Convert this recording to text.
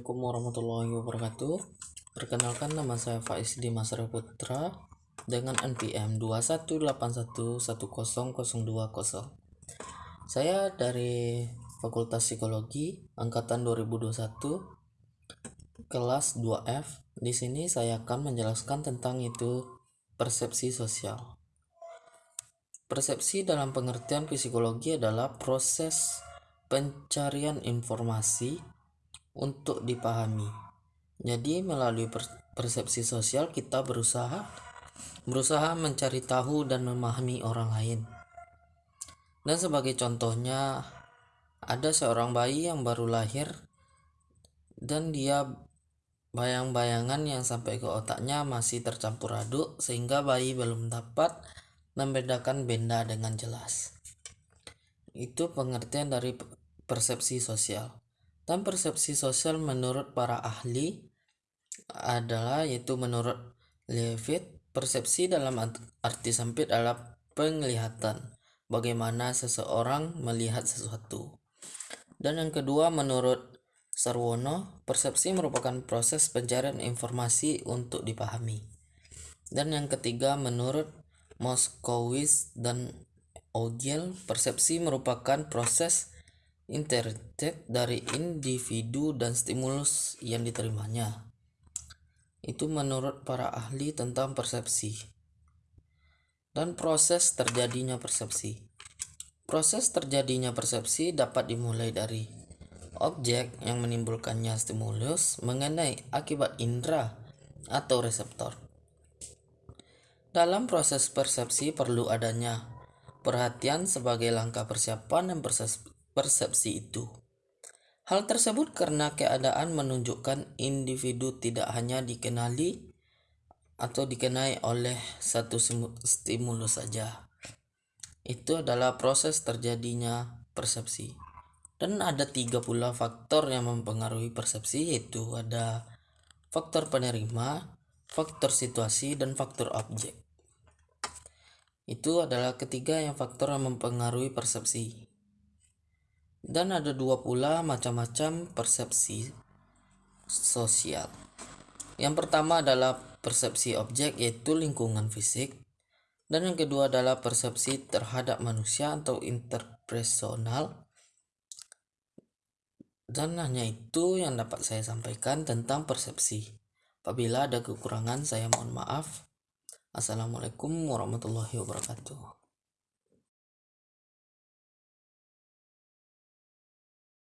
Assalamualaikum warahmatullahi wabarakatuh. Perkenalkan nama saya Faiz Dimas Putra dengan NPM 218110020. Saya dari Fakultas Psikologi angkatan 2021 kelas 2F. Di sini saya akan menjelaskan tentang itu persepsi sosial. Persepsi dalam pengertian psikologi adalah proses pencarian informasi untuk dipahami. Jadi melalui persepsi sosial kita berusaha berusaha mencari tahu dan memahami orang lain. Dan sebagai contohnya ada seorang bayi yang baru lahir dan dia bayang-bayangan yang sampai ke otaknya masih tercampur aduk sehingga bayi belum dapat membedakan benda dengan jelas. Itu pengertian dari persepsi sosial. Dan persepsi sosial menurut para ahli adalah yaitu menurut Levitt persepsi dalam arti sempit adalah penglihatan bagaimana seseorang melihat sesuatu. Dan yang kedua menurut Sarwono, persepsi merupakan proses pencarian informasi untuk dipahami. Dan yang ketiga menurut Moskowitz dan Ogiel, persepsi merupakan proses interact dari individu dan stimulus yang diterimanya. Itu menurut para ahli tentang persepsi. Dan proses terjadinya persepsi. Proses terjadinya persepsi dapat dimulai dari objek yang menimbulkannya stimulus mengenai akibat indera atau reseptor. Dalam proses persepsi perlu adanya perhatian sebagai langkah persiapan dan persepsi itu. Hal tersebut karena keadaan menunjukkan individu tidak hanya dikenali atau dikenai oleh satu stimulus saja. Itu adalah proses terjadinya persepsi. Dan ada tiga pula faktor yang mempengaruhi persepsi yaitu ada faktor penerima, faktor situasi, dan faktor objek. Itu adalah ketiga yang faktor yang mempengaruhi persepsi. Dan ada dua pula macam-macam persepsi sosial. Yang pertama adalah persepsi objek yaitu lingkungan fisik dan yang kedua adalah persepsi terhadap manusia atau interpersonal. Dan hanya itu yang dapat saya sampaikan tentang persepsi. Apabila ada kekurangan saya mohon maaf. Assalamualaikum warahmatullahi wabarakatuh.